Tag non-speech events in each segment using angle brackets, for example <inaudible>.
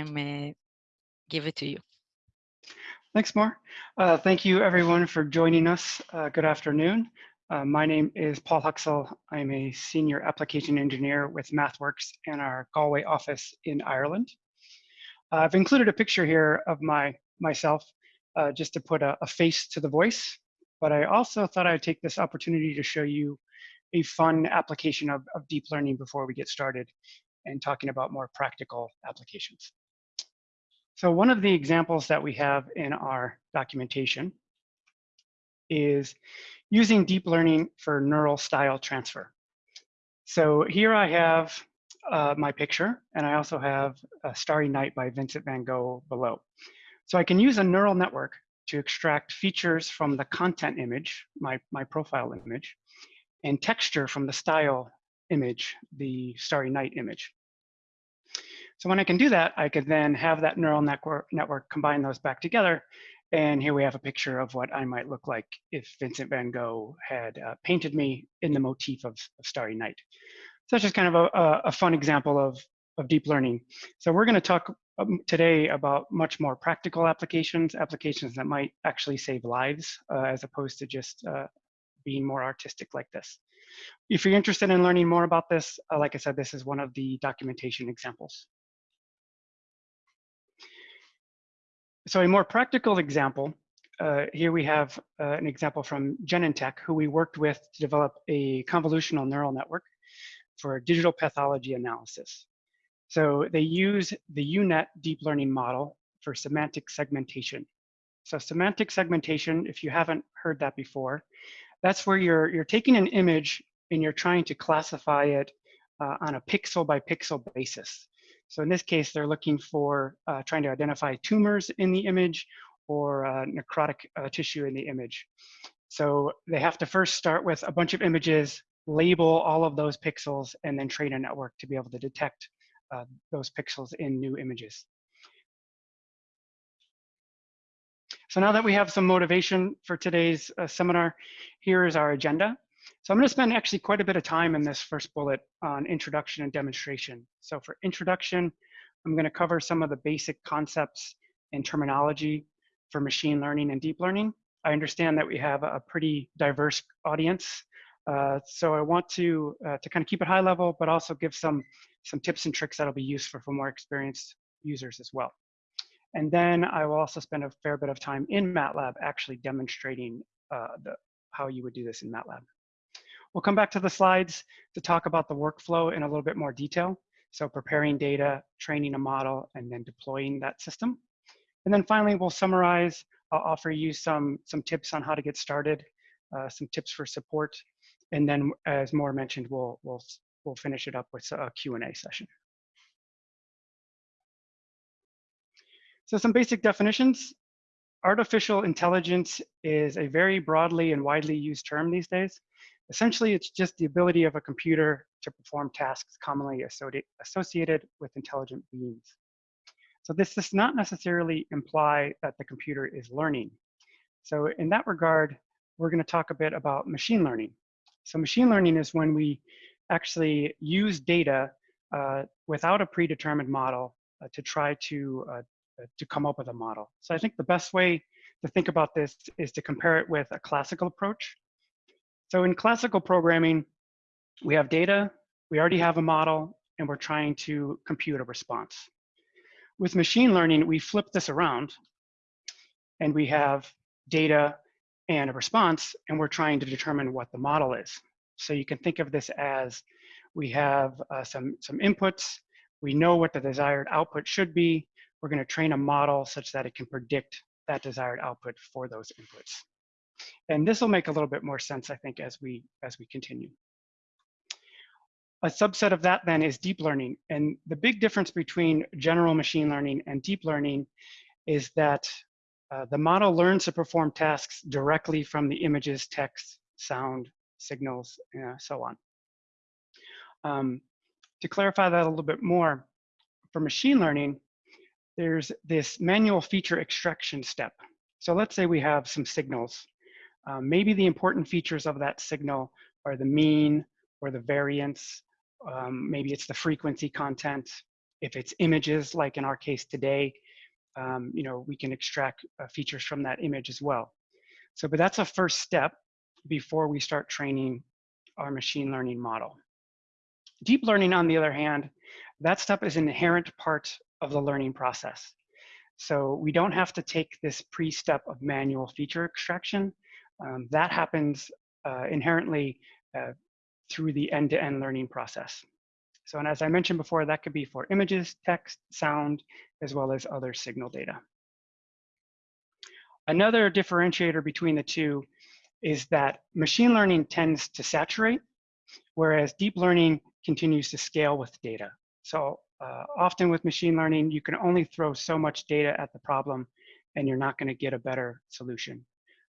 I'm uh, give it to you. Thanks, Mar. Uh, thank you, everyone, for joining us. Uh, good afternoon. Uh, my name is Paul Huxell. I'm a senior application engineer with MathWorks in our Galway office in Ireland. I've included a picture here of my myself uh, just to put a, a face to the voice, but I also thought I'd take this opportunity to show you a fun application of, of deep learning before we get started and talking about more practical applications. So one of the examples that we have in our documentation is using deep learning for neural style transfer. So here I have uh, my picture, and I also have a Starry Night by Vincent van Gogh below. So I can use a neural network to extract features from the content image, my, my profile image, and texture from the style image, the Starry Night image. So when I can do that, I can then have that neural network, network combine those back together. And here we have a picture of what I might look like if Vincent van Gogh had uh, painted me in the motif of, of Starry Night. So that's just kind of a, a fun example of, of deep learning. So we're gonna talk um, today about much more practical applications, applications that might actually save lives uh, as opposed to just uh, being more artistic like this. If you're interested in learning more about this, uh, like I said, this is one of the documentation examples. So a more practical example, uh, here we have uh, an example from Genentech, who we worked with to develop a convolutional neural network for digital pathology analysis. So they use the UNet deep learning model for semantic segmentation. So semantic segmentation, if you haven't heard that before, that's where you're, you're taking an image and you're trying to classify it uh, on a pixel by pixel basis. So in this case, they're looking for uh, trying to identify tumors in the image or uh, necrotic uh, tissue in the image. So they have to first start with a bunch of images, label all of those pixels, and then train a network to be able to detect uh, those pixels in new images. So now that we have some motivation for today's uh, seminar, here is our agenda. So I'm going to spend actually quite a bit of time in this first bullet on introduction and demonstration. So for introduction, I'm going to cover some of the basic concepts and terminology for machine learning and deep learning. I understand that we have a pretty diverse audience. Uh, so I want to, uh, to kind of keep it high level, but also give some, some tips and tricks that'll be useful for more experienced users as well. And then I will also spend a fair bit of time in MATLAB actually demonstrating uh, the, how you would do this in MATLAB. We'll come back to the slides to talk about the workflow in a little bit more detail. So preparing data, training a model, and then deploying that system. And then finally, we'll summarize. I'll offer you some, some tips on how to get started, uh, some tips for support. And then as Moore mentioned, we'll, we'll, we'll finish it up with a Q&A session. So some basic definitions. Artificial intelligence is a very broadly and widely used term these days. Essentially, it's just the ability of a computer to perform tasks commonly associated with intelligent beings. So this does not necessarily imply that the computer is learning. So in that regard, we're going to talk a bit about machine learning. So machine learning is when we actually use data uh, without a predetermined model uh, to try to, uh, to come up with a model. So I think the best way to think about this is to compare it with a classical approach. So in classical programming, we have data, we already have a model, and we're trying to compute a response. With machine learning, we flip this around and we have data and a response, and we're trying to determine what the model is. So you can think of this as we have uh, some, some inputs, we know what the desired output should be, we're gonna train a model such that it can predict that desired output for those inputs. And this will make a little bit more sense, I think, as we, as we continue. A subset of that then is deep learning. And the big difference between general machine learning and deep learning is that uh, the model learns to perform tasks directly from the images, text, sound, signals, and uh, so on. Um, to clarify that a little bit more, for machine learning, there's this manual feature extraction step. So let's say we have some signals um, maybe the important features of that signal are the mean or the variance. Um, maybe it's the frequency content. if it's images, like in our case today, um, you know, we can extract uh, features from that image as well. So, but that's a first step before we start training our machine learning model. Deep learning, on the other hand, that step is an inherent part of the learning process. So we don't have to take this pre-step of manual feature extraction. Um, that happens uh, inherently uh, through the end-to-end -end learning process. So, and as I mentioned before, that could be for images, text, sound, as well as other signal data. Another differentiator between the two is that machine learning tends to saturate, whereas deep learning continues to scale with data. So uh, often with machine learning, you can only throw so much data at the problem and you're not gonna get a better solution.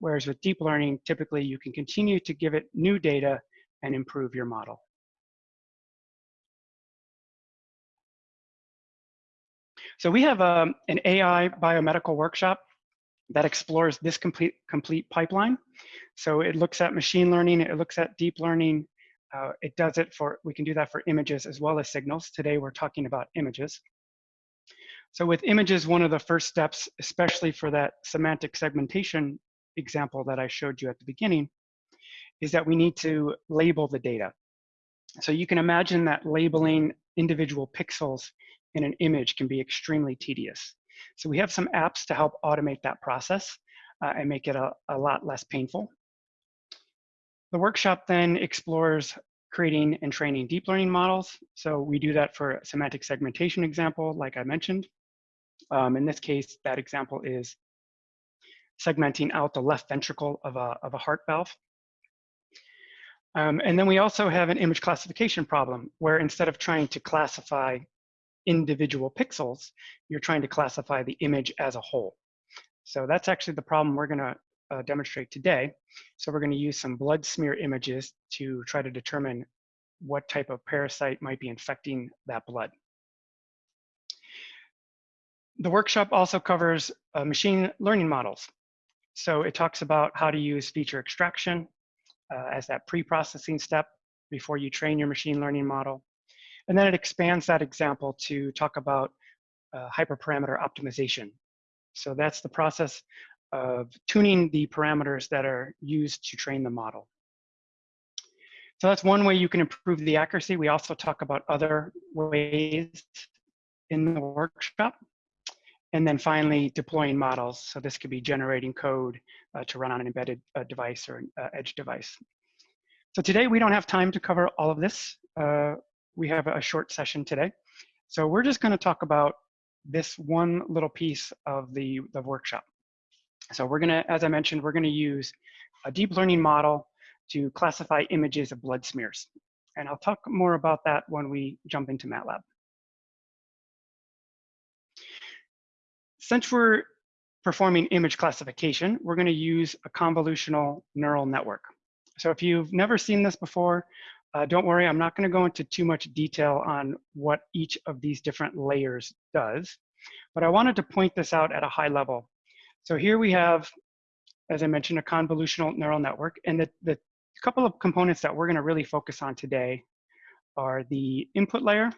Whereas with deep learning, typically you can continue to give it new data and improve your model. So we have um, an AI biomedical workshop that explores this complete, complete pipeline. So it looks at machine learning, it looks at deep learning, uh, it does it for, we can do that for images as well as signals. Today we're talking about images. So with images, one of the first steps, especially for that semantic segmentation example that I showed you at the beginning, is that we need to label the data. So you can imagine that labeling individual pixels in an image can be extremely tedious. So we have some apps to help automate that process uh, and make it a, a lot less painful. The workshop then explores creating and training deep learning models. So we do that for a semantic segmentation example, like I mentioned. Um, in this case, that example is segmenting out the left ventricle of a, of a heart valve. Um, and then we also have an image classification problem where instead of trying to classify individual pixels, you're trying to classify the image as a whole. So that's actually the problem we're gonna uh, demonstrate today. So we're gonna use some blood smear images to try to determine what type of parasite might be infecting that blood. The workshop also covers uh, machine learning models. So it talks about how to use feature extraction uh, as that pre-processing step before you train your machine learning model. And then it expands that example to talk about uh, hyperparameter optimization. So that's the process of tuning the parameters that are used to train the model. So that's one way you can improve the accuracy. We also talk about other ways in the workshop. And then finally, deploying models. So this could be generating code uh, to run on an embedded uh, device or an uh, edge device. So today we don't have time to cover all of this. Uh, we have a short session today. So we're just gonna talk about this one little piece of the, the workshop. So we're gonna, as I mentioned, we're gonna use a deep learning model to classify images of blood smears. And I'll talk more about that when we jump into MATLAB. Since we're performing image classification, we're gonna use a convolutional neural network. So if you've never seen this before, uh, don't worry, I'm not going to go into too much detail on what each of these different layers does, but I wanted to point this out at a high level. So here we have, as I mentioned, a convolutional neural network, and the, the couple of components that we're going to really focus on today are the input layer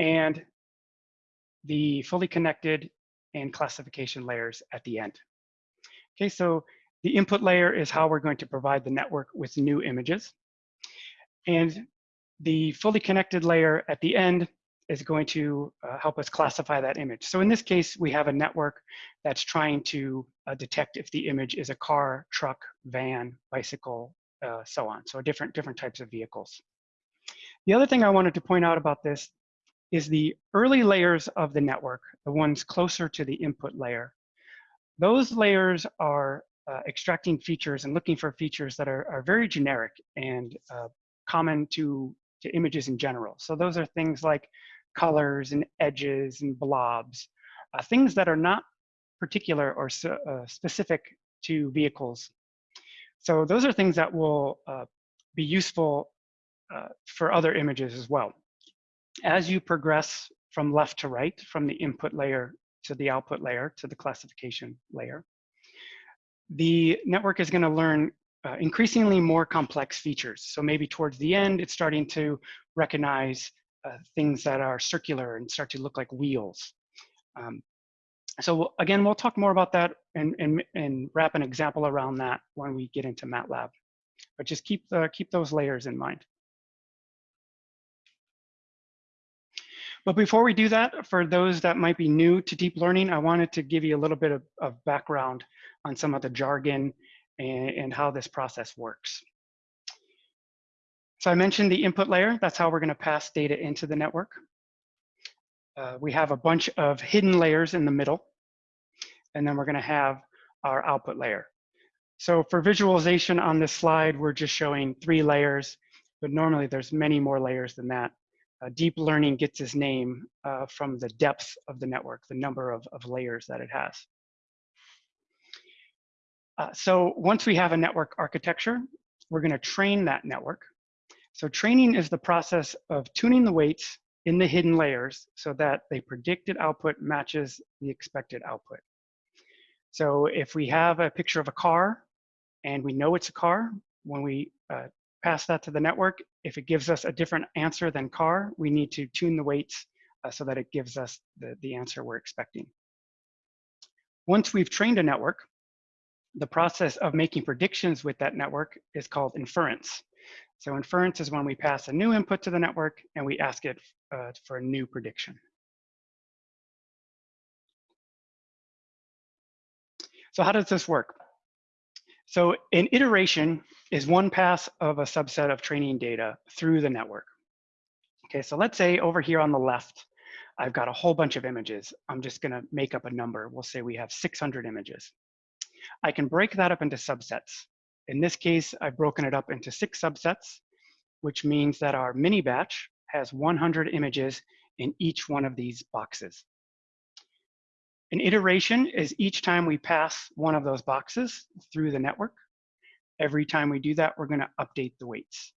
and the fully connected and classification layers at the end. Okay, so the input layer is how we're going to provide the network with new images. And the fully connected layer at the end is going to uh, help us classify that image. So in this case, we have a network that's trying to uh, detect if the image is a car, truck, van, bicycle, uh, so on. So different, different types of vehicles. The other thing I wanted to point out about this is the early layers of the network, the ones closer to the input layer. Those layers are uh, extracting features and looking for features that are, are very generic and uh, common to, to images in general. So those are things like colors and edges and blobs, uh, things that are not particular or uh, specific to vehicles. So those are things that will uh, be useful uh, for other images as well. As you progress from left to right, from the input layer to the output layer to the classification layer, the network is going to learn uh, increasingly more complex features. So maybe towards the end, it's starting to recognize uh, things that are circular and start to look like wheels. Um, so again, we'll talk more about that and, and, and wrap an example around that when we get into MATLAB. But just keep, the, keep those layers in mind. But before we do that, for those that might be new to deep learning, I wanted to give you a little bit of, of background on some of the jargon and, and how this process works. So I mentioned the input layer. That's how we're going to pass data into the network. Uh, we have a bunch of hidden layers in the middle. And then we're going to have our output layer. So for visualization on this slide, we're just showing three layers, but normally there's many more layers than that uh, deep learning gets its name uh, from the depth of the network, the number of, of layers that it has. Uh, so once we have a network architecture, we're going to train that network. So training is the process of tuning the weights in the hidden layers so that the predicted output matches the expected output. So if we have a picture of a car and we know it's a car, when we uh, pass that to the network. If it gives us a different answer than car, we need to tune the weights uh, so that it gives us the, the answer we're expecting. Once we've trained a network, the process of making predictions with that network is called inference. So inference is when we pass a new input to the network and we ask it uh, for a new prediction. So how does this work? So an iteration is one pass of a subset of training data through the network. Okay, so let's say over here on the left, I've got a whole bunch of images. I'm just gonna make up a number. We'll say we have 600 images. I can break that up into subsets. In this case, I've broken it up into six subsets, which means that our mini batch has 100 images in each one of these boxes. An iteration is each time we pass one of those boxes through the network. Every time we do that, we're gonna update the weights.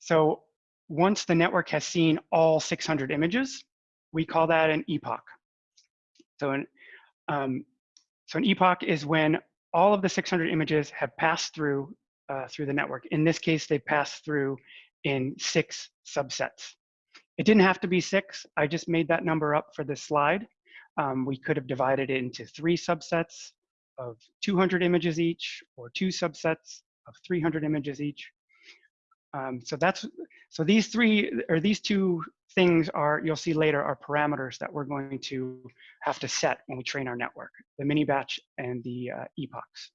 So once the network has seen all 600 images, we call that an epoch. So an, um, so an epoch is when all of the 600 images have passed through uh, through the network. In this case, they passed through in six subsets. It didn't have to be six. I just made that number up for this slide. Um, we could have divided it into three subsets of 200 images each or two subsets of 300 images each. Um, so that's so these three or these two things are you'll see later are parameters that we're going to have to set when we train our network, the mini batch and the uh, epochs.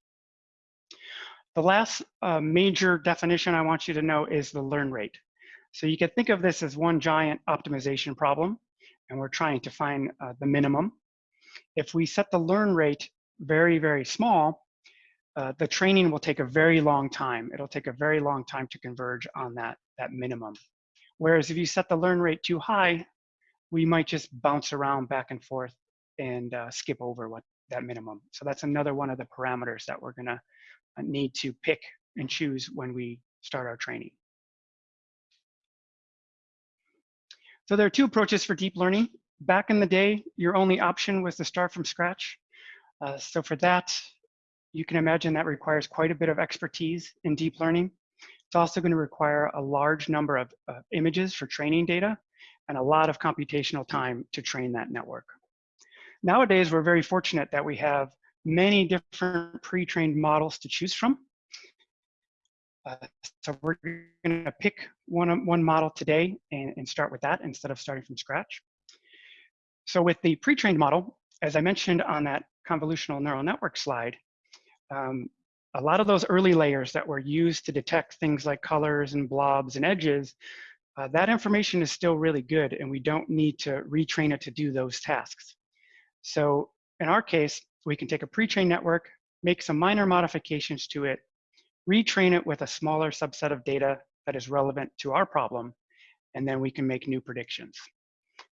The last uh, major definition I want you to know is the learn rate. So you can think of this as one giant optimization problem and we're trying to find uh, the minimum. If we set the learn rate very, very small, uh, the training will take a very long time. It'll take a very long time to converge on that, that minimum. Whereas if you set the learn rate too high, we might just bounce around back and forth and uh, skip over what that minimum. So that's another one of the parameters that we're gonna uh, need to pick and choose when we start our training. So there are two approaches for deep learning. Back in the day, your only option was to start from scratch. Uh, so for that, you can imagine that requires quite a bit of expertise in deep learning. It's also going to require a large number of uh, images for training data and a lot of computational time to train that network. Nowadays, we're very fortunate that we have many different pre-trained models to choose from. Uh, so we're going to pick one, one model today and, and start with that instead of starting from scratch. So with the pre-trained model, as I mentioned on that convolutional neural network slide, um, a lot of those early layers that were used to detect things like colors and blobs and edges, uh, that information is still really good and we don't need to retrain it to do those tasks. So in our case, we can take a pre-trained network, make some minor modifications to it, retrain it with a smaller subset of data that is relevant to our problem, and then we can make new predictions.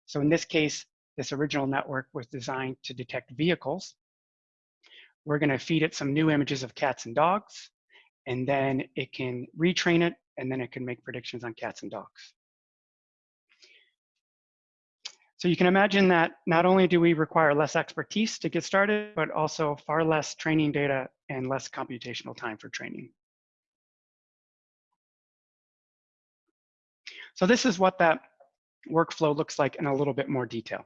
So in this case, this original network was designed to detect vehicles. We're gonna feed it some new images of cats and dogs, and then it can retrain it, and then it can make predictions on cats and dogs. So you can imagine that not only do we require less expertise to get started, but also far less training data and less computational time for training. So this is what that workflow looks like in a little bit more detail.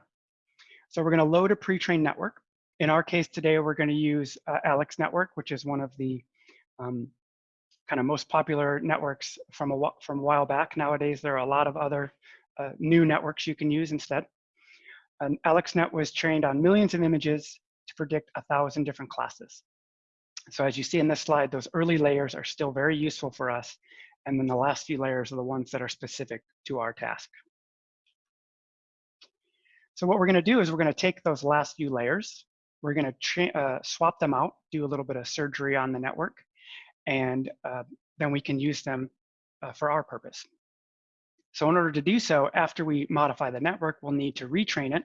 So we're going to load a pre-trained network. In our case today, we're going to use uh, Alex Network, which is one of the um, kind of most popular networks from a, from a while back. Nowadays, there are a lot of other uh, new networks you can use instead. And AlexNet was trained on millions of images to predict a thousand different classes. So as you see in this slide, those early layers are still very useful for us. And then the last few layers are the ones that are specific to our task. So what we're gonna do is we're gonna take those last few layers, we're gonna uh, swap them out, do a little bit of surgery on the network, and uh, then we can use them uh, for our purpose. So in order to do so, after we modify the network, we'll need to retrain it.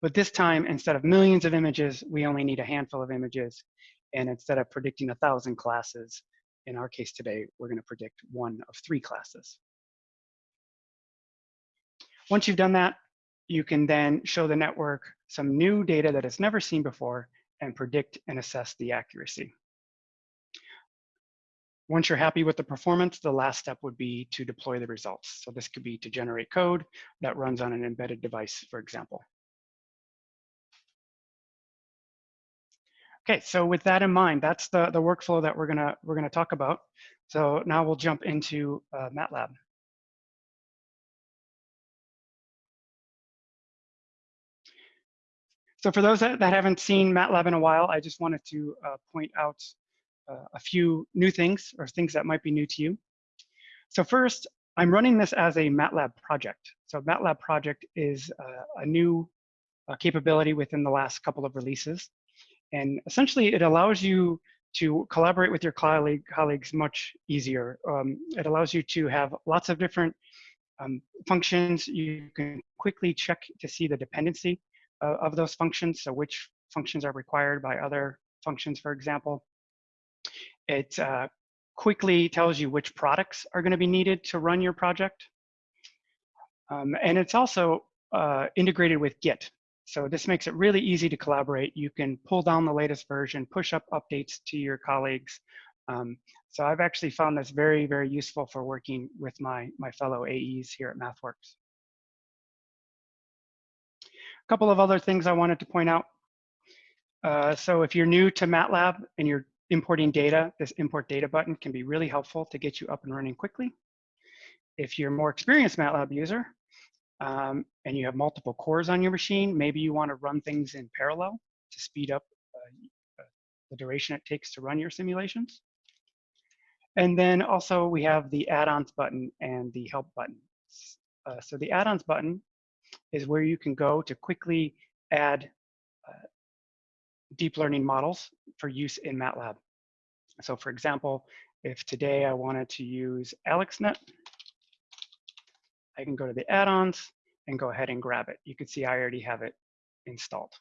But this time, instead of millions of images, we only need a handful of images. And instead of predicting a thousand classes, in our case today, we're gonna predict one of three classes. Once you've done that, you can then show the network some new data that it's never seen before and predict and assess the accuracy. Once you're happy with the performance, the last step would be to deploy the results. So this could be to generate code that runs on an embedded device, for example. Okay, so with that in mind, that's the, the workflow that we're gonna we're gonna talk about. So now we'll jump into uh, MATLAB. So for those that, that haven't seen MATLAB in a while, I just wanted to uh, point out uh, a few new things or things that might be new to you. So first, I'm running this as a MATLAB project. So MATLAB project is uh, a new uh, capability within the last couple of releases. And essentially it allows you to collaborate with your colleague, colleagues much easier. Um, it allows you to have lots of different um, functions. You can quickly check to see the dependency uh, of those functions. So which functions are required by other functions, for example. It uh, quickly tells you which products are going to be needed to run your project. Um, and it's also uh, integrated with Git. So this makes it really easy to collaborate. You can pull down the latest version, push up updates to your colleagues. Um, so I've actually found this very, very useful for working with my, my fellow AEs here at MathWorks. A couple of other things I wanted to point out. Uh, so if you're new to MATLAB and you're importing data, this import data button can be really helpful to get you up and running quickly. If you're a more experienced MATLAB user um, and you have multiple cores on your machine, maybe you want to run things in parallel to speed up uh, uh, the duration it takes to run your simulations. And then also we have the add-ons button and the help button. Uh, so the add-ons button is where you can go to quickly add uh, deep learning models for use in MATLAB. So for example, if today I wanted to use AlexNet, I can go to the add-ons and go ahead and grab it. You can see I already have it installed.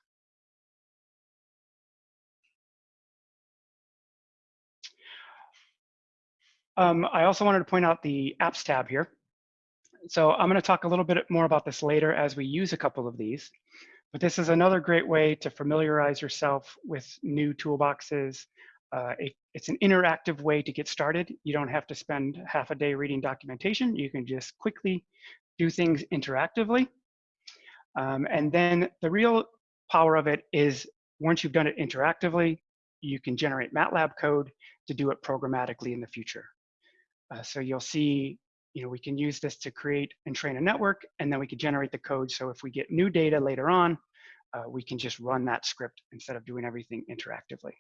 Um, I also wanted to point out the apps tab here. So I'm going to talk a little bit more about this later as we use a couple of these. But this is another great way to familiarize yourself with new toolboxes. Uh, it, it's an interactive way to get started. You don't have to spend half a day reading documentation. You can just quickly do things interactively. Um, and then the real power of it is once you've done it interactively, you can generate MATLAB code to do it programmatically in the future. Uh, so you'll see you know, we can use this to create and train a network, and then we can generate the code. So if we get new data later on, uh, we can just run that script instead of doing everything interactively.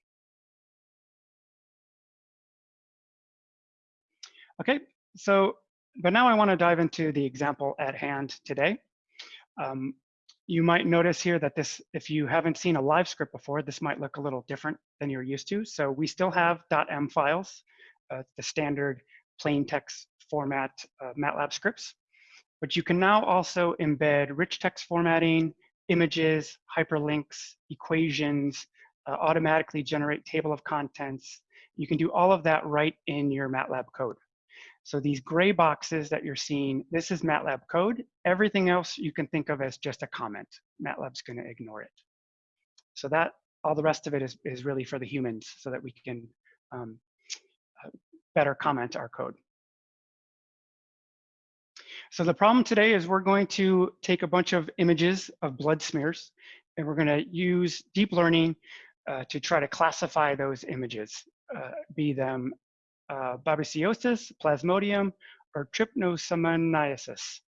Okay, so, but now I want to dive into the example at hand today. Um, you might notice here that this, if you haven't seen a live script before, this might look a little different than you're used to. So we still have .m files, uh, the standard plain text format uh, MATLAB scripts. But you can now also embed rich text formatting, images, hyperlinks, equations, uh, automatically generate table of contents. You can do all of that right in your MATLAB code. So these gray boxes that you're seeing, this is MATLAB code. Everything else you can think of as just a comment. MATLAB's gonna ignore it. So that, all the rest of it is, is really for the humans so that we can um, uh, better comment our code. So the problem today is we're going to take a bunch of images of blood smears and we're going to use deep learning uh, to try to classify those images, uh, be them uh, babesiosis, plasmodium, or trypanosomiasis.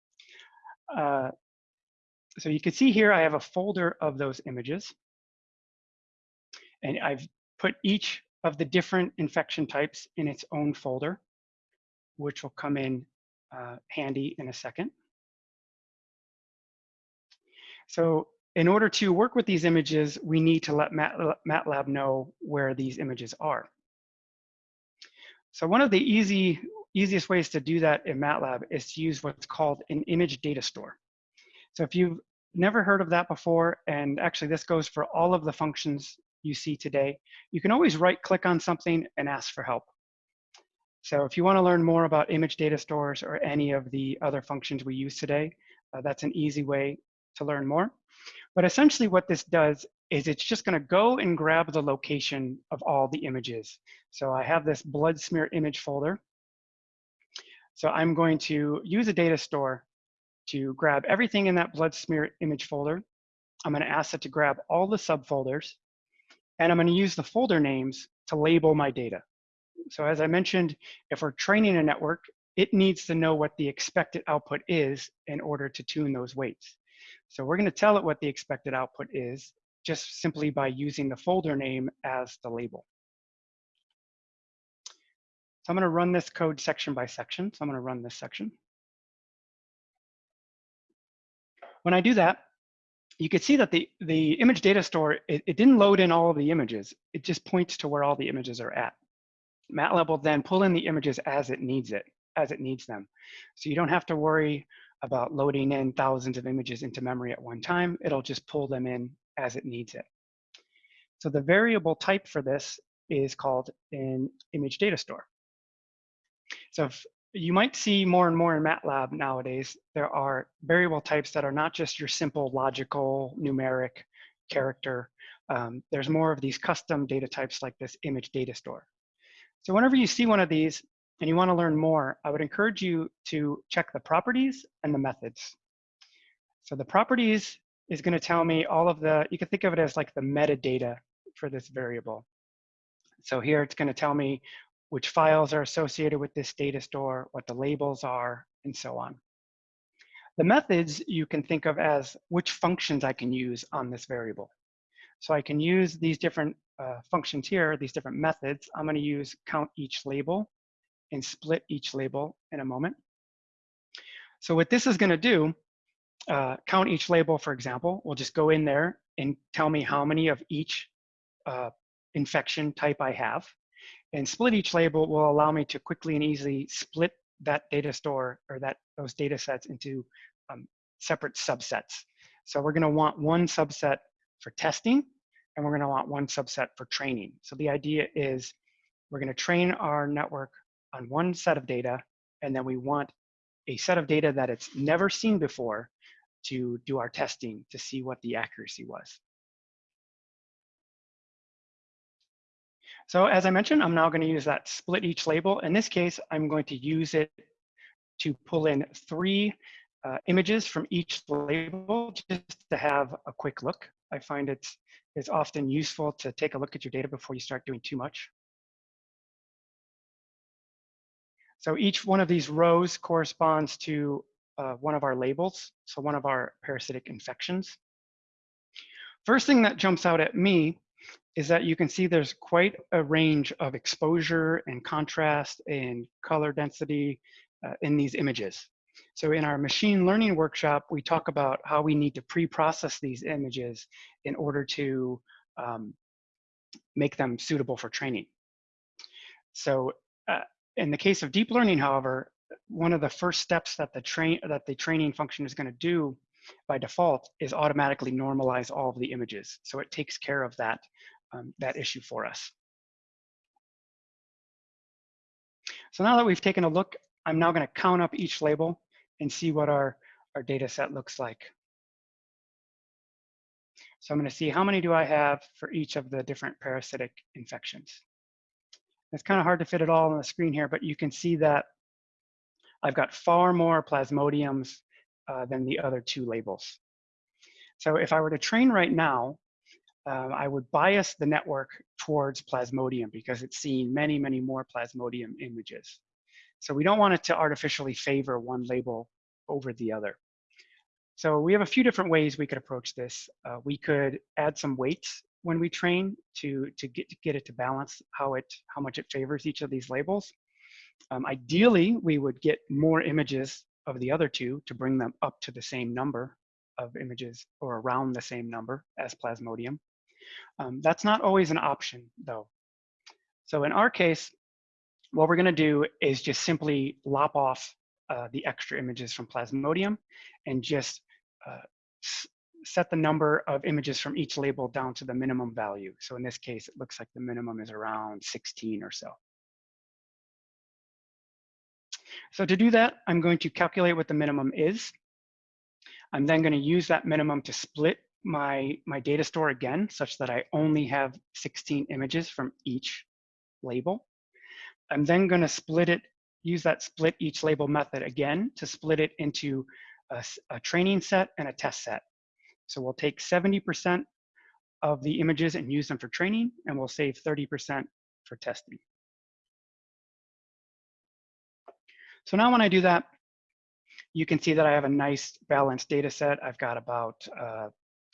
Uh, so you can see here I have a folder of those images. And I've put each of the different infection types in its own folder, which will come in uh, handy in a second. So in order to work with these images, we need to let MATLAB know where these images are. So one of the easy, easiest ways to do that in MATLAB is to use what's called an image data store. So if you've never heard of that before, and actually this goes for all of the functions you see today, you can always right click on something and ask for help. So if you wanna learn more about image data stores or any of the other functions we use today, uh, that's an easy way to learn more. But essentially what this does is it's just gonna go and grab the location of all the images. So I have this blood smear image folder. So I'm going to use a data store to grab everything in that blood smear image folder. I'm gonna ask it to grab all the subfolders and I'm gonna use the folder names to label my data. So as I mentioned, if we're training a network, it needs to know what the expected output is in order to tune those weights. So we're gonna tell it what the expected output is just simply by using the folder name as the label. So I'm gonna run this code section by section. So I'm gonna run this section. When I do that, you can see that the, the image data store, it, it didn't load in all of the images. It just points to where all the images are at. MATLAB will then pull in the images as it needs it, as it needs them. So you don't have to worry about loading in thousands of images into memory at one time. It'll just pull them in as it needs it. So the variable type for this is called an image data store. So you might see more and more in MATLAB nowadays, there are variable types that are not just your simple logical numeric character. Um, there's more of these custom data types like this image data store. So whenever you see one of these and you want to learn more, I would encourage you to check the properties and the methods. So the properties is going to tell me all of the, you can think of it as like the metadata for this variable. So here it's going to tell me which files are associated with this data store, what the labels are, and so on. The methods you can think of as which functions I can use on this variable. So I can use these different uh, functions here, these different methods. I'm gonna use count each label and split each label in a moment. So what this is gonna do, uh, count each label, for example, will just go in there and tell me how many of each uh, infection type I have. And split each label will allow me to quickly and easily split that data store or that those data sets into um, separate subsets. So we're gonna want one subset for testing and we're gonna want one subset for training. So the idea is we're gonna train our network on one set of data and then we want a set of data that it's never seen before to do our testing to see what the accuracy was. So as I mentioned, I'm now going to use that split each label. In this case, I'm going to use it to pull in three uh, images from each label just to have a quick look. I find it's, it's often useful to take a look at your data before you start doing too much. So each one of these rows corresponds to uh, one of our labels, so one of our parasitic infections. First thing that jumps out at me is that you can see there's quite a range of exposure and contrast and color density uh, in these images. So in our machine learning workshop, we talk about how we need to pre-process these images in order to um, make them suitable for training. So uh, in the case of deep learning, however, one of the first steps that the train that the training function is going to do by default is automatically normalize all of the images. So it takes care of that um, that issue for us. So now that we've taken a look, I'm now going to count up each label and see what our, our data set looks like. So I'm going to see how many do I have for each of the different parasitic infections. It's kind of hard to fit it all on the screen here, but you can see that I've got far more plasmodiums uh, than the other two labels. So if I were to train right now, um, I would bias the network towards plasmodium because it's seeing many, many more plasmodium images. So we don't want it to artificially favor one label over the other. So we have a few different ways we could approach this. Uh, we could add some weights when we train to, to, get, to get it to balance how, it, how much it favors each of these labels. Um, ideally, we would get more images of the other two to bring them up to the same number of images or around the same number as Plasmodium. Um, that's not always an option though. So in our case, what we're gonna do is just simply lop off uh, the extra images from Plasmodium and just uh, set the number of images from each label down to the minimum value. So in this case, it looks like the minimum is around 16 or so. So to do that, I'm going to calculate what the minimum is. I'm then going to use that minimum to split my, my data store again, such that I only have 16 images from each label. I'm then going to split it, use that split each label method again to split it into a, a training set and a test set. So we'll take 70% of the images and use them for training, and we'll save 30% for testing. So now when I do that, you can see that I have a nice balanced data set. I've got about uh,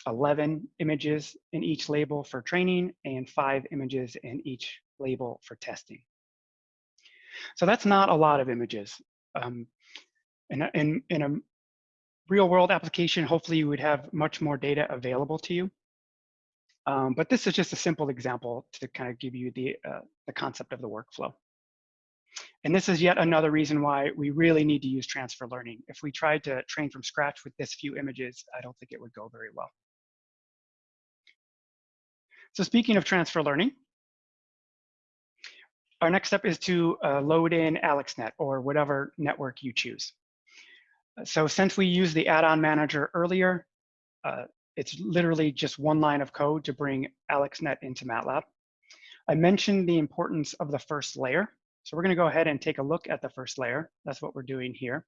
11 images in each label for training and five images in each label for testing. So that's not a lot of images. Um, in, a, in, in a real world application, hopefully you would have much more data available to you. Um, but this is just a simple example to kind of give you the, uh, the concept of the workflow. And this is yet another reason why we really need to use transfer learning. If we tried to train from scratch with this few images, I don't think it would go very well. So speaking of transfer learning, our next step is to uh, load in AlexNet or whatever network you choose. So since we used the add-on manager earlier, uh, it's literally just one line of code to bring AlexNet into MATLAB. I mentioned the importance of the first layer. So we're gonna go ahead and take a look at the first layer. That's what we're doing here.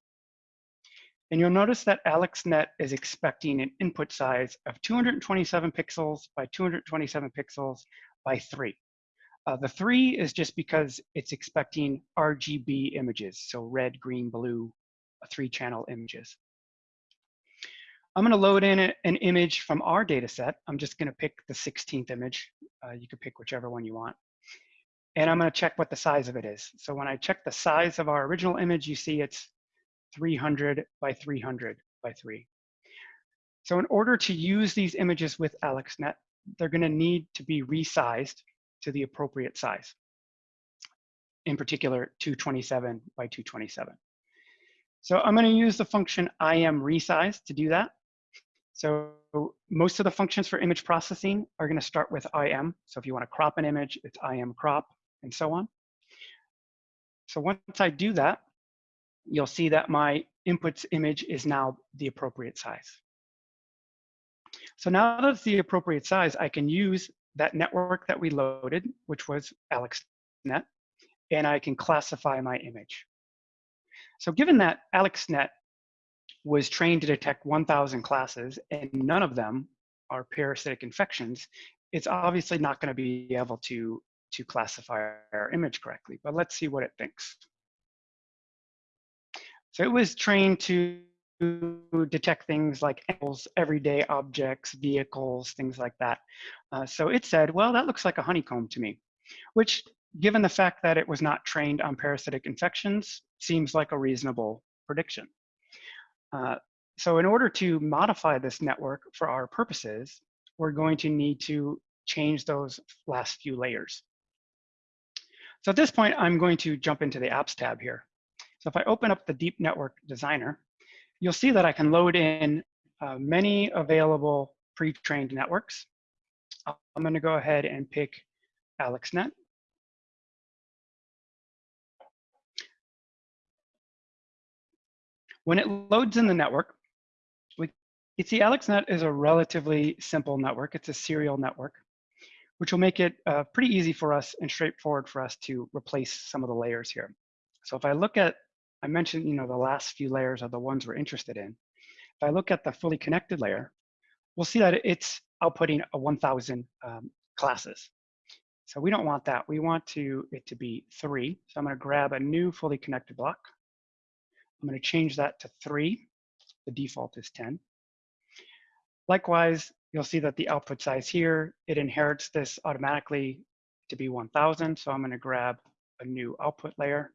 And you'll notice that AlexNet is expecting an input size of 227 pixels by 227 pixels by three. Uh, the three is just because it's expecting RGB images, so red, green, blue, three channel images. I'm gonna load in a, an image from our data set. I'm just gonna pick the 16th image. Uh, you can pick whichever one you want. And I'm gonna check what the size of it is. So when I check the size of our original image, you see it's 300 by 300 by three. So in order to use these images with AlexNet, they're gonna need to be resized to the appropriate size. In particular, 227 by 227. So I'm going to use the function imResize to do that. So most of the functions for image processing are going to start with im. So if you want to crop an image, it's imcrop and so on. So once I do that, you'll see that my inputs image is now the appropriate size. So now that it's the appropriate size, I can use that network that we loaded, which was AlexNet, and I can classify my image. So given that AlexNet was trained to detect 1,000 classes and none of them are parasitic infections, it's obviously not going to be able to, to classify our image correctly. But let's see what it thinks. So it was trained to detect things like animals, everyday objects, vehicles, things like that. Uh, so it said, well, that looks like a honeycomb to me, which given the fact that it was not trained on parasitic infections, seems like a reasonable prediction. Uh, so in order to modify this network for our purposes, we're going to need to change those last few layers. So at this point, I'm going to jump into the apps tab here. So if I open up the Deep Network Designer, you'll see that I can load in uh, many available pre-trained networks. I'm going to go ahead and pick AlexNet. When it loads in the network, we you see AlexNet is a relatively simple network. It's a serial network, which will make it uh, pretty easy for us and straightforward for us to replace some of the layers here. So if I look at I mentioned, you know, the last few layers are the ones we're interested in. If I look at the fully connected layer, we'll see that it's outputting a 1,000 um, classes. So we don't want that. We want to it to be three. So I'm going to grab a new fully connected block. I'm going to change that to three. The default is 10. Likewise, you'll see that the output size here, it inherits this automatically to be 1000. So I'm going to grab a new output layer,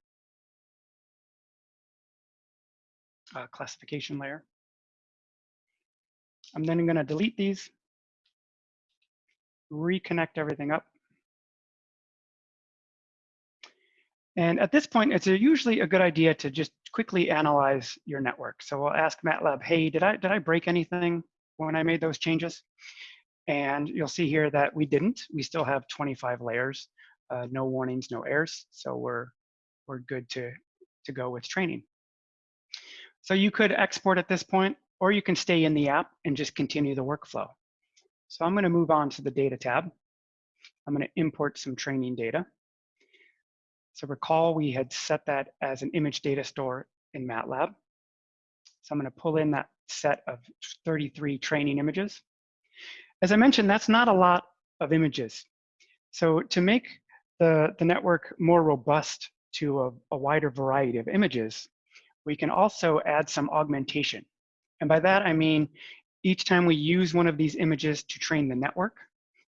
uh, classification layer. I'm then going to delete these, reconnect everything up. And at this point, it's a, usually a good idea to just quickly analyze your network. So we'll ask MATLAB, hey, did I, did I break anything when I made those changes? And you'll see here that we didn't. We still have 25 layers, uh, no warnings, no errors. So we're, we're good to, to go with training. So you could export at this point, or you can stay in the app and just continue the workflow. So I'm gonna move on to the data tab. I'm gonna import some training data. So recall we had set that as an image data store in MATLAB. So I'm going to pull in that set of 33 training images. As I mentioned, that's not a lot of images. So to make the, the network more robust to a, a wider variety of images, we can also add some augmentation. And by that, I mean, each time we use one of these images to train the network,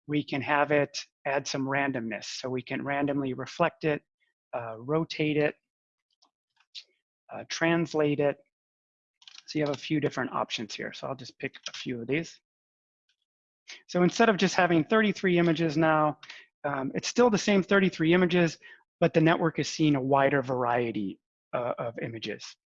we can have it add some randomness. So we can randomly reflect it, uh, rotate it, uh, translate it. So you have a few different options here. So I'll just pick a few of these. So instead of just having 33 images now, um, it's still the same 33 images, but the network is seeing a wider variety uh, of images.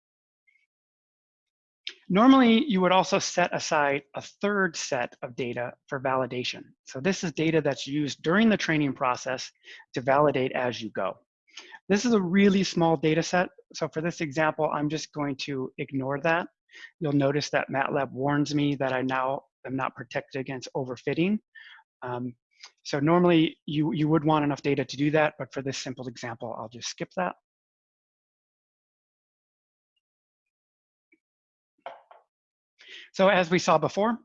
Normally, you would also set aside a third set of data for validation. So this is data that's used during the training process to validate as you go. This is a really small data set. So for this example, I'm just going to ignore that. You'll notice that MATLAB warns me that I now am not protected against overfitting. Um, so normally you, you would want enough data to do that, but for this simple example, I'll just skip that. So as we saw before,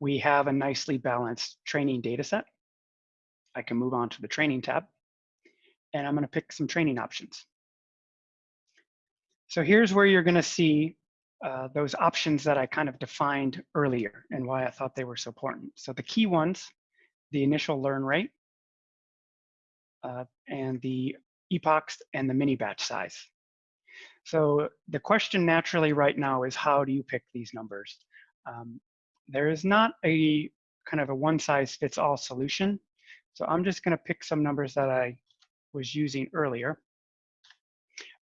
we have a nicely balanced training data set. I can move on to the training tab and I'm going to pick some training options. So here's where you're going to see uh, those options that I kind of defined earlier and why I thought they were so important. So the key ones, the initial learn rate, uh, and the epochs and the mini batch size. So the question naturally right now is how do you pick these numbers? Um, there is not a kind of a one size fits all solution. So I'm just going to pick some numbers that I was using earlier.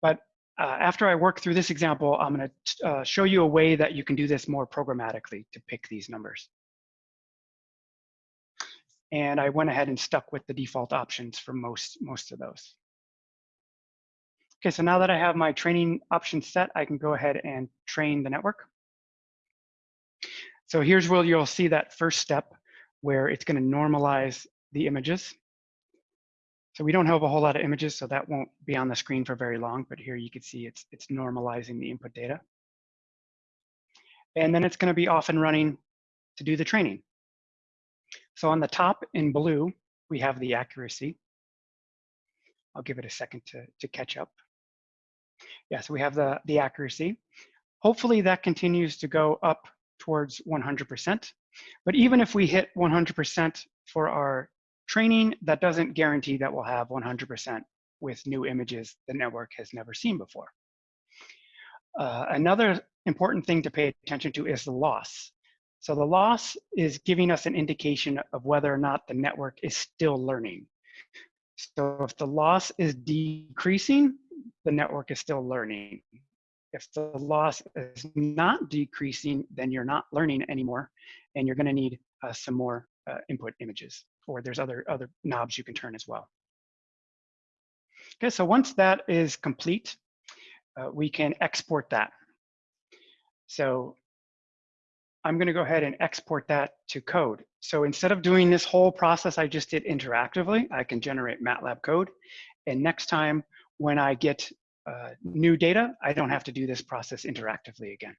But uh, after I work through this example, I'm going to uh, show you a way that you can do this more programmatically to pick these numbers. And I went ahead and stuck with the default options for most, most of those. Okay, so now that I have my training options set, I can go ahead and train the network. So here's where you'll see that first step where it's going to normalize the images. So we don't have a whole lot of images, so that won't be on the screen for very long, but here you can see it's, it's normalizing the input data. And then it's gonna be off and running to do the training. So on the top in blue, we have the accuracy. I'll give it a second to, to catch up. Yeah, so we have the, the accuracy. Hopefully that continues to go up towards 100%. But even if we hit 100% for our training, that doesn't guarantee that we'll have 100% with new images the network has never seen before. Uh, another important thing to pay attention to is the loss. So the loss is giving us an indication of whether or not the network is still learning. So if the loss is decreasing, the network is still learning. If the loss is not decreasing, then you're not learning anymore, and you're gonna need uh, some more uh, input images or there's other, other knobs you can turn as well. Okay, so once that is complete, uh, we can export that. So I'm gonna go ahead and export that to code. So instead of doing this whole process I just did interactively, I can generate MATLAB code. And next time when I get uh, new data, I don't have to do this process interactively again.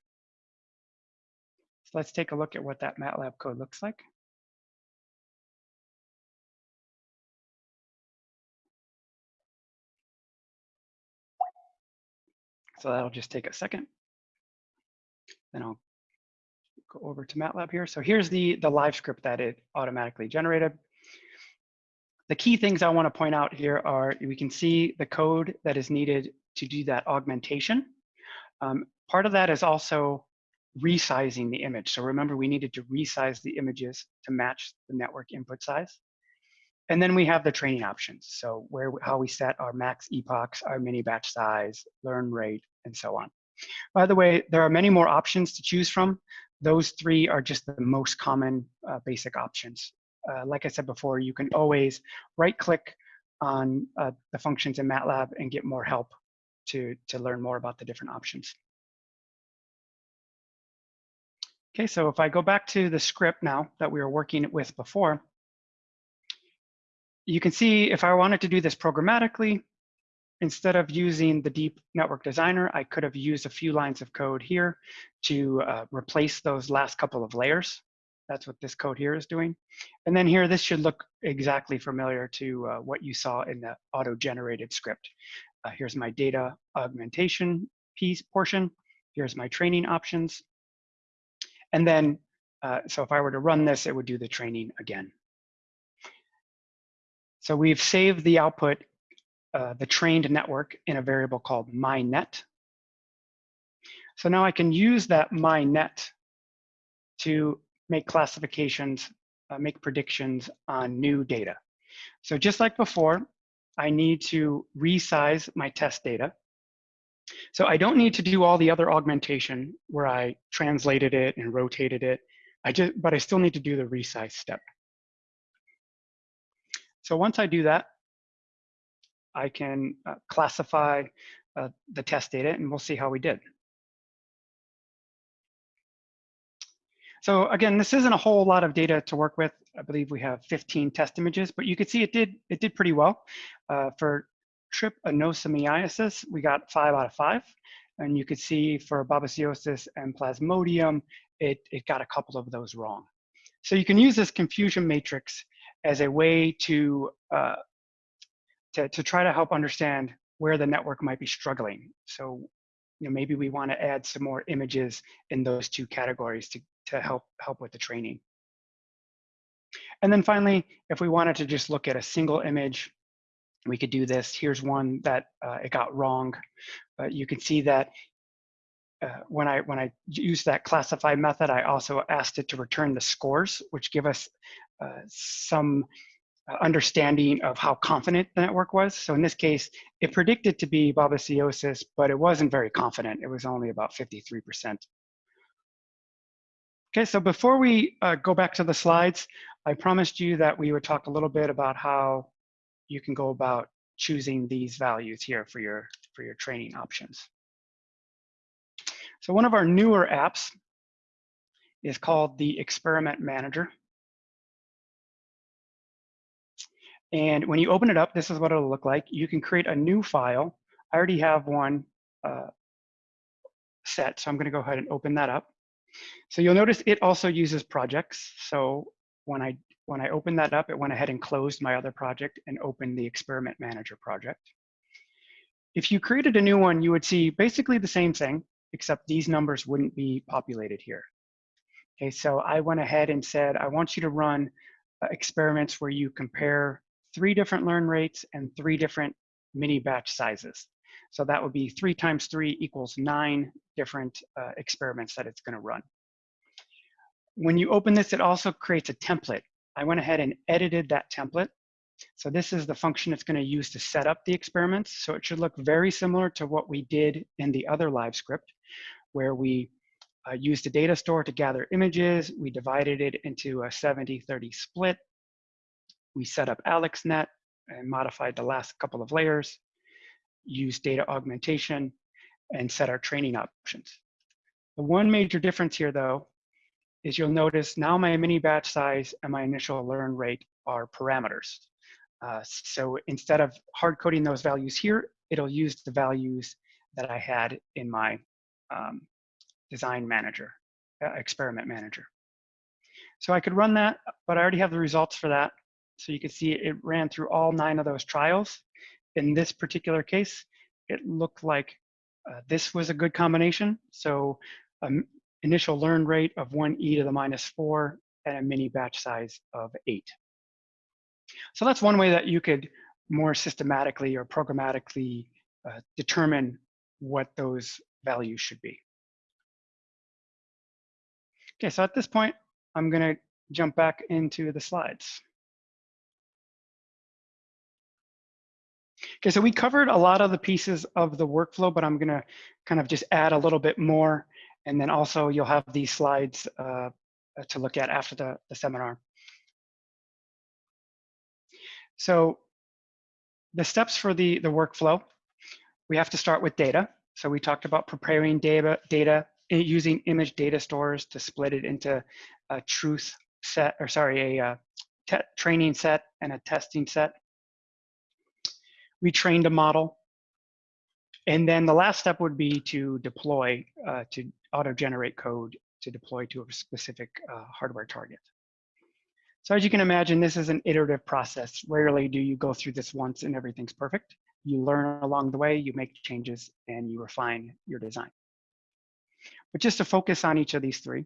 So let's take a look at what that MATLAB code looks like. So that'll just take a second. Then I'll go over to MATLAB here. So here's the, the live script that it automatically generated. The key things I want to point out here are we can see the code that is needed to do that augmentation. Um, part of that is also resizing the image. So remember, we needed to resize the images to match the network input size. And then we have the training options. So where how we set our max epochs, our mini batch size, learn rate, and so on. By the way, there are many more options to choose from. Those three are just the most common uh, basic options. Uh, like I said before, you can always right click on uh, the functions in MATLAB and get more help to, to learn more about the different options. Okay, so if I go back to the script now that we were working with before, you can see if I wanted to do this programmatically, instead of using the deep network designer, I could have used a few lines of code here to uh, replace those last couple of layers. That's what this code here is doing. And then here, this should look exactly familiar to uh, what you saw in the auto-generated script. Uh, here's my data augmentation piece portion. Here's my training options. And then, uh, so if I were to run this, it would do the training again. So we've saved the output, uh, the trained network in a variable called mynet. So now I can use that mynet to make classifications, uh, make predictions on new data. So just like before, I need to resize my test data. So I don't need to do all the other augmentation where I translated it and rotated it. I just, but I still need to do the resize step. So once I do that, I can uh, classify uh, the test data and we'll see how we did. So again, this isn't a whole lot of data to work with. I believe we have 15 test images, but you can see it did it did pretty well. Uh, for trypanosomiasis, we got five out of five. And you could see for babesiosis and plasmodium, it, it got a couple of those wrong. So you can use this confusion matrix as a way to, uh, to, to try to help understand where the network might be struggling. So you know, maybe we want to add some more images in those two categories to, to help, help with the training. And then finally, if we wanted to just look at a single image, we could do this. Here's one that uh, it got wrong. But you can see that uh, when I when I use that classify method, I also asked it to return the scores, which give us uh, some uh, understanding of how confident the network was. So in this case, it predicted to be babesiosis, but it wasn't very confident. It was only about 53%. Okay, so before we uh, go back to the slides, I promised you that we would talk a little bit about how you can go about choosing these values here for your, for your training options. So one of our newer apps is called the Experiment Manager. And when you open it up, this is what it'll look like. You can create a new file. I already have one uh, set, so I'm gonna go ahead and open that up. So you'll notice it also uses projects. So when I, when I opened that up, it went ahead and closed my other project and opened the Experiment Manager project. If you created a new one, you would see basically the same thing, except these numbers wouldn't be populated here. Okay, so I went ahead and said, I want you to run uh, experiments where you compare three different learn rates and three different mini batch sizes. So that would be three times three equals nine different uh, experiments that it's gonna run. When you open this, it also creates a template. I went ahead and edited that template. So this is the function it's gonna use to set up the experiments. So it should look very similar to what we did in the other live script, where we uh, used a data store to gather images. We divided it into a 70-30 split. We set up AlexNet and modified the last couple of layers, used data augmentation, and set our training options. The one major difference here, though, is you'll notice now my mini batch size and my initial learn rate are parameters. Uh, so instead of hard coding those values here, it'll use the values that I had in my um, design manager, uh, experiment manager. So I could run that, but I already have the results for that. So you can see it ran through all nine of those trials. In this particular case, it looked like uh, this was a good combination. So um, initial learn rate of 1 e to the minus 4 and a mini batch size of 8. So that's one way that you could more systematically or programmatically uh, determine what those values should be. Okay, so at this point, I'm going to jump back into the slides. Okay, so we covered a lot of the pieces of the workflow, but I'm going to kind of just add a little bit more. And then also you'll have these slides uh, to look at after the, the seminar. So the steps for the, the workflow, we have to start with data. So we talked about preparing data, data using image data stores to split it into a truth set, or sorry, a uh, training set and a testing set. We trained a model. And then the last step would be to deploy, uh, to auto-generate code to deploy to a specific uh, hardware target. So as you can imagine, this is an iterative process. Rarely do you go through this once and everything's perfect. You learn along the way, you make changes, and you refine your design. But just to focus on each of these three,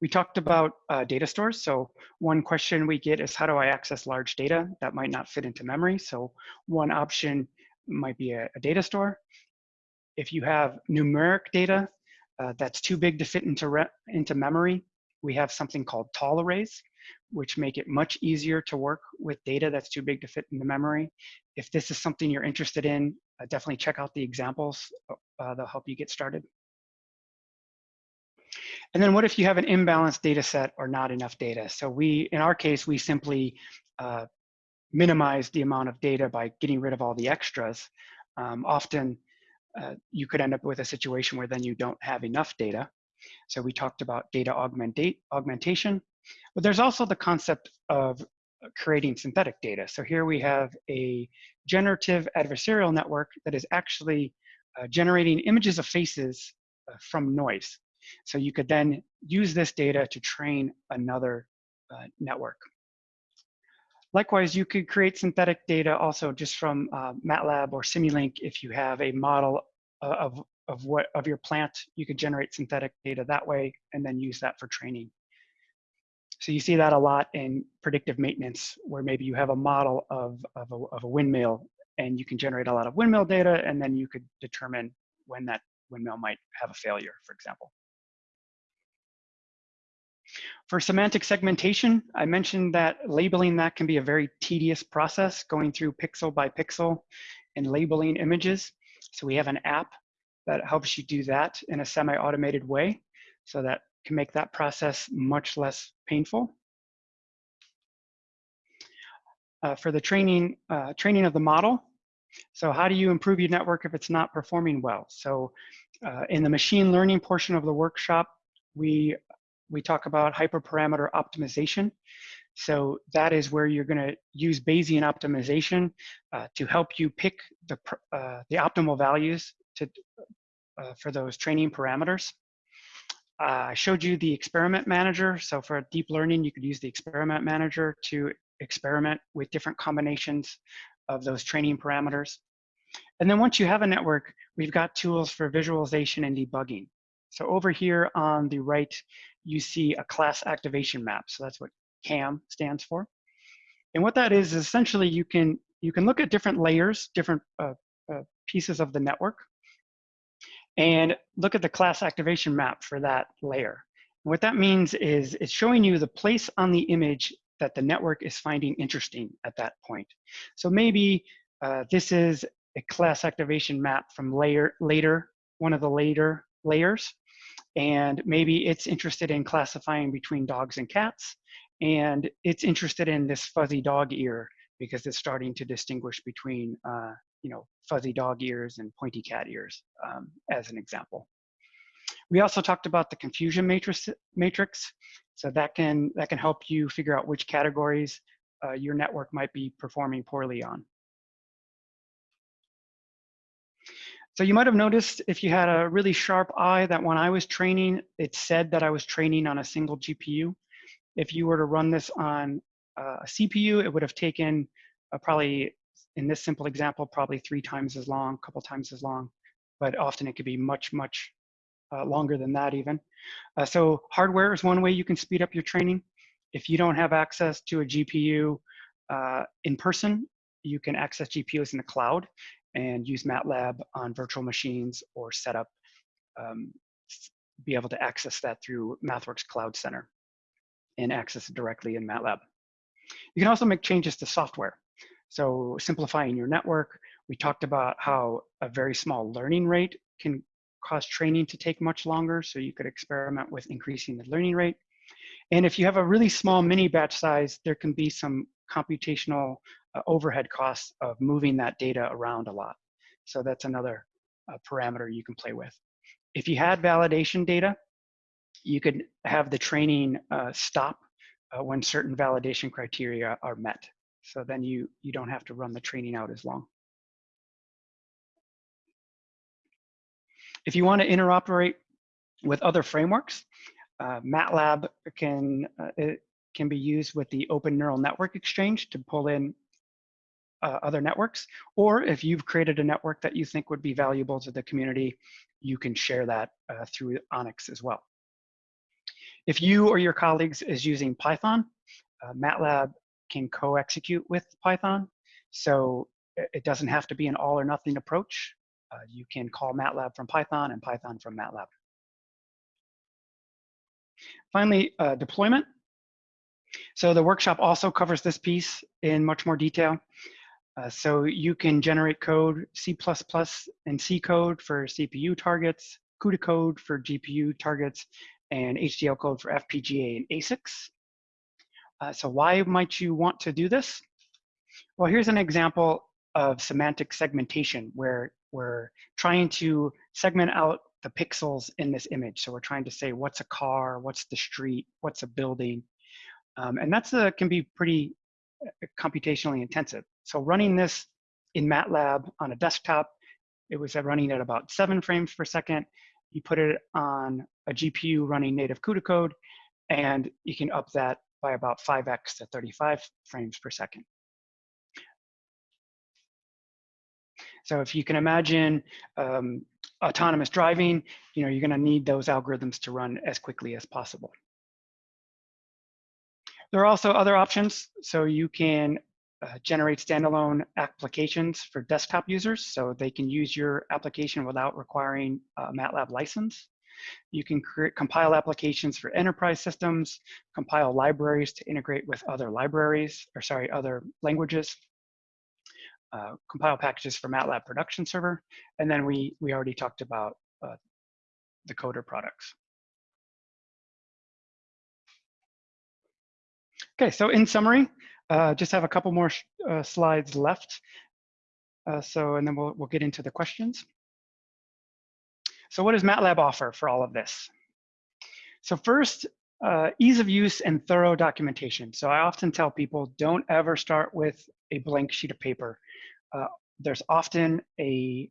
we talked about uh, data stores. So one question we get is how do I access large data that might not fit into memory? So one option might be a, a data store. If you have numeric data uh, that's too big to fit into, into memory, we have something called tall arrays, which make it much easier to work with data that's too big to fit in the memory. If this is something you're interested in, uh, definitely check out the examples. Uh, they'll help you get started. And then what if you have an imbalanced data set or not enough data? So we, in our case, we simply uh, minimize the amount of data by getting rid of all the extras. Um, often uh, you could end up with a situation where then you don't have enough data. So we talked about data augmentate, augmentation, but there's also the concept of creating synthetic data. So here we have a generative adversarial network that is actually uh, generating images of faces uh, from noise. So you could then use this data to train another uh, network. Likewise, you could create synthetic data also just from uh, MATLAB or Simulink if you have a model uh, of, of, what, of your plant, you could generate synthetic data that way and then use that for training. So you see that a lot in predictive maintenance where maybe you have a model of, of, a, of a windmill and you can generate a lot of windmill data and then you could determine when that windmill might have a failure, for example. For semantic segmentation, I mentioned that labeling that can be a very tedious process, going through pixel by pixel and labeling images. So we have an app that helps you do that in a semi-automated way. So that can make that process much less painful. Uh, for the training, uh, training of the model, so how do you improve your network if it's not performing well? So uh, in the machine learning portion of the workshop, we we talk about hyperparameter optimization. So that is where you're going to use Bayesian optimization uh, to help you pick the, uh, the optimal values to, uh, for those training parameters. Uh, I showed you the experiment manager. So for deep learning, you could use the experiment manager to experiment with different combinations of those training parameters. And then once you have a network, we've got tools for visualization and debugging. So over here on the right, you see a class activation map. So that's what CAM stands for. And what that is, is essentially you can, you can look at different layers, different uh, uh, pieces of the network, and look at the class activation map for that layer. And what that means is it's showing you the place on the image that the network is finding interesting at that point. So maybe uh, this is a class activation map from layer later, one of the later layers and maybe it's interested in classifying between dogs and cats, and it's interested in this fuzzy dog ear because it's starting to distinguish between, uh, you know, fuzzy dog ears and pointy cat ears, um, as an example. We also talked about the confusion matrix, matrix. So that can, that can help you figure out which categories uh, your network might be performing poorly on. So you might have noticed if you had a really sharp eye that when I was training, it said that I was training on a single GPU. If you were to run this on uh, a CPU, it would have taken uh, probably, in this simple example, probably three times as long, a couple times as long, but often it could be much, much uh, longer than that even. Uh, so hardware is one way you can speed up your training. If you don't have access to a GPU uh, in person, you can access GPUs in the cloud and use MATLAB on virtual machines or set up, um, be able to access that through MathWorks Cloud Center and access it directly in MATLAB. You can also make changes to software. So simplifying your network, we talked about how a very small learning rate can cause training to take much longer. So you could experiment with increasing the learning rate. And if you have a really small mini batch size, there can be some computational uh, overhead costs of moving that data around a lot. So that's another uh, parameter you can play with. If you had validation data, you could have the training uh, stop uh, when certain validation criteria are met. So then you, you don't have to run the training out as long. If you want to interoperate with other frameworks, uh, MATLAB can, uh, it can be used with the Open Neural Network Exchange to pull in uh, other networks. Or if you've created a network that you think would be valuable to the community, you can share that uh, through ONNX as well. If you or your colleagues is using Python, uh, MATLAB can co-execute with Python. So it doesn't have to be an all or nothing approach. Uh, you can call MATLAB from Python and Python from MATLAB. Finally, uh, deployment. So the workshop also covers this piece in much more detail. Uh, so you can generate code, C++ and C code for CPU targets, CUDA code for GPU targets, and HDL code for FPGA and ASICs. Uh, so why might you want to do this? Well, here's an example of semantic segmentation where we're trying to segment out the pixels in this image. So we're trying to say what's a car, what's the street, what's a building. Um, and that's a, can be pretty uh, computationally intensive. So running this in MATLAB on a desktop, it was running at about seven frames per second. You put it on a GPU running native CUDA code, and you can up that by about 5x to 35 frames per second. So if you can imagine um, autonomous driving, you know, you're gonna need those algorithms to run as quickly as possible. There are also other options. So you can uh, generate standalone applications for desktop users. So they can use your application without requiring a MATLAB license. You can create, compile applications for enterprise systems, compile libraries to integrate with other libraries, or sorry, other languages, uh, compile packages for MATLAB production server, and then we, we already talked about uh, the coder products. Okay, so in summary, uh, just have a couple more uh, slides left. Uh, so, and then we'll, we'll get into the questions. So what does MATLAB offer for all of this? So first, uh, ease of use and thorough documentation. So I often tell people, don't ever start with a blank sheet of paper. Uh, there's often a,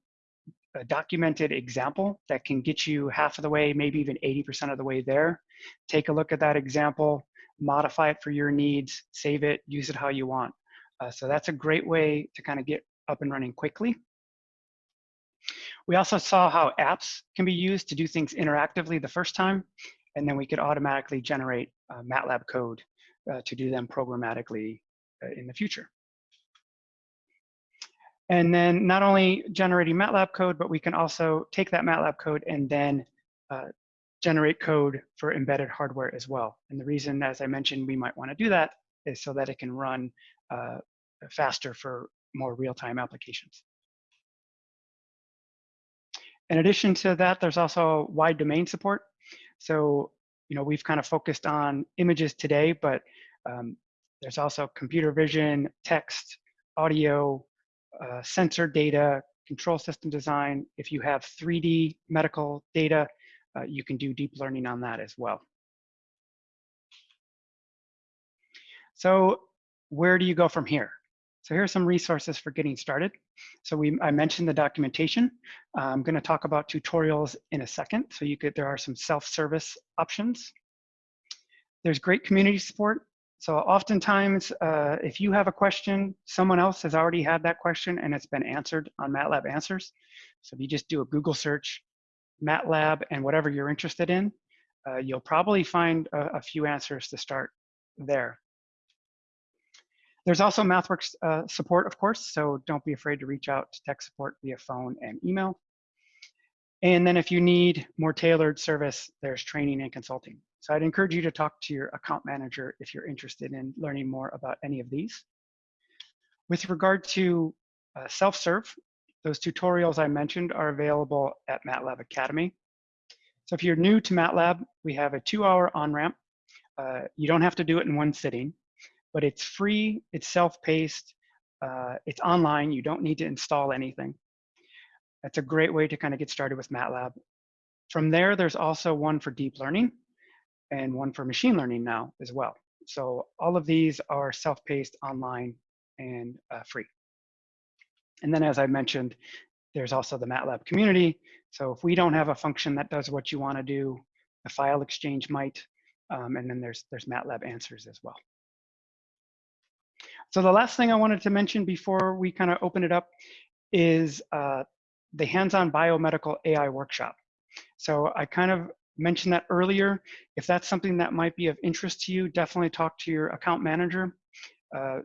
a, documented example that can get you half of the way, maybe even 80% of the way there. Take a look at that example, modify it for your needs, save it, use it how you want. Uh, so that's a great way to kind of get up and running quickly. We also saw how apps can be used to do things interactively the first time, and then we could automatically generate uh, MATLAB code uh, to do them programmatically uh, in the future. And then not only generating MATLAB code, but we can also take that MATLAB code and then uh, generate code for embedded hardware as well. And the reason, as I mentioned, we might want to do that is so that it can run uh, faster for more real-time applications. In addition to that, there's also wide domain support. So, you know, we've kind of focused on images today, but um, there's also computer vision, text, audio, uh, sensor data, control system design. If you have 3D medical data, uh, you can do deep learning on that as well. So where do you go from here? So here are some resources for getting started. So we, I mentioned the documentation. I'm going to talk about tutorials in a second. So you could, there are some self-service options. There's great community support. So oftentimes, uh, if you have a question, someone else has already had that question and it's been answered on MATLAB Answers. So if you just do a Google search, MATLAB and whatever you're interested in, uh, you'll probably find a, a, few answers to start there. There's also MathWorks uh, support, of course, so don't be afraid to reach out to tech support via phone and email. And then if you need more tailored service, there's training and consulting. So I'd encourage you to talk to your account manager if you're interested in learning more about any of these. With regard to uh, self-serve, those tutorials I mentioned are available at MATLAB Academy. So if you're new to MATLAB, we have a two-hour on-ramp. Uh, you don't have to do it in one sitting, but it's free, it's self-paced, uh, it's online, you don't need to install anything. That's a great way to kind of get started with MATLAB. From there, there's also one for deep learning and one for machine learning now as well. So all of these are self-paced, online, and uh, free. And then as I mentioned, there's also the MATLAB community. So if we don't have a function that does what you want to do, the file exchange might. Um, and then there's, there's MATLAB answers as well. So the last thing I wanted to mention before we kind of open it up is uh, the hands-on biomedical AI workshop. So I kind of mentioned that earlier. If that's something that might be of interest to you, definitely talk to your account manager. Uh,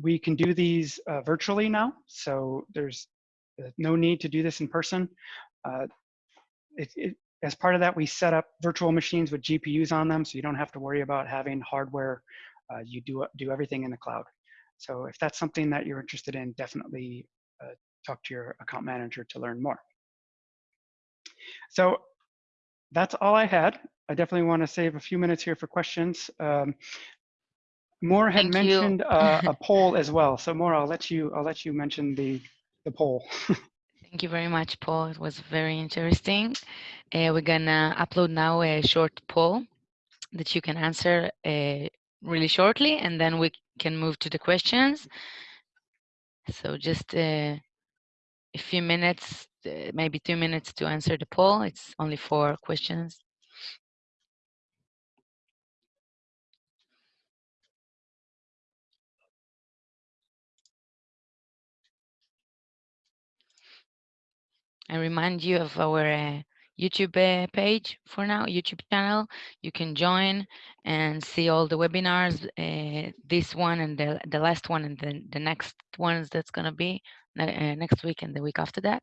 we can do these uh, virtually now, so there's uh, no need to do this in person. Uh, it, it, as part of that, we set up virtual machines with GPUs on them, so you don't have to worry about having hardware. Uh, you do, do everything in the cloud. So if that's something that you're interested in, definitely uh, talk to your account manager to learn more. So that's all I had. I definitely want to save a few minutes here for questions. Um, Moore had Thank mentioned uh, a <laughs> poll as well. So Moore, I'll let you I'll let you mention the the poll. <laughs> Thank you very much, Paul. It was very interesting. Uh, we're gonna upload now a short poll that you can answer uh, really shortly, and then we can move to the questions. So just uh, a few minutes, uh, maybe two minutes to answer the poll. It's only four questions. I remind you of our uh, YouTube uh, page for now, YouTube channel. You can join and see all the webinars, uh, this one and the, the last one and the, the next ones that's going to be uh, next week and the week after that.